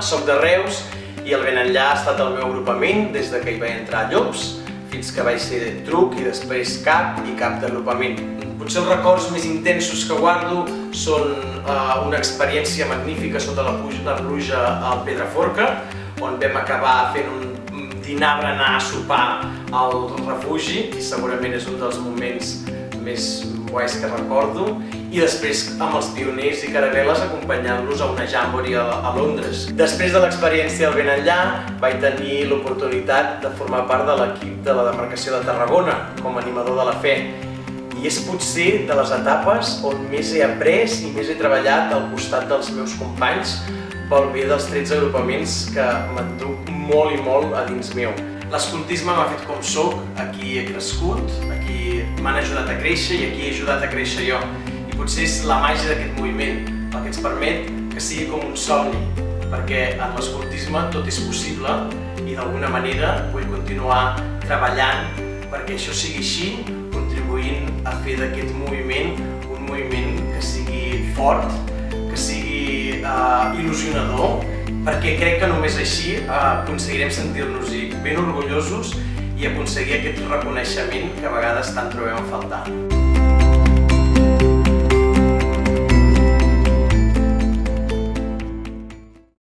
soc de Reus i el Ben Enllà ha estat el meu agrupament des de que hi vaig entrar Llops fins que vaig ser truc i després cap i cap d'agrupament. Potser els records més intensos que guardo són uh, una experiència magnífica sota la, pluja, la pluja al Pedraforca, on vam acabar fent un dinar berenar sopar al refugi i segurament és un dels moments més guais que recordo i després amb els pioners i caravel·les acompanyant-los a una jamboree a, a Londres. Després de l'experiència del Ben Enllà vaig tenir l'oportunitat de formar part de l'equip de la demarcació de Tarragona com a animador de la fe i és potser de les etapes on més he après i més he treballat al costat dels meus companys pel bé dels 13 agrupaments que m'enduc molt i molt a dins meu. L'escoltisme m'ha fet com sóc, aquí he crescut, aquí m'han ajudat a créixer i aquí he ajudat a créixer jo. I potser és la màgia d'aquest moviment el que ens permet que sigui com un somni, perquè en l'escoltisme tot és possible i d'alguna manera vull continuar treballant perquè això sigui així, contribuint a fer d'aquest moviment un moviment que sigui fort, que sigui uh, il·lusionador perquè crec que només així eh, aconseguirem sentir-nos-hi ben orgullosos i aconseguir aquest reconeixement que a vegades tant trobem a faltar.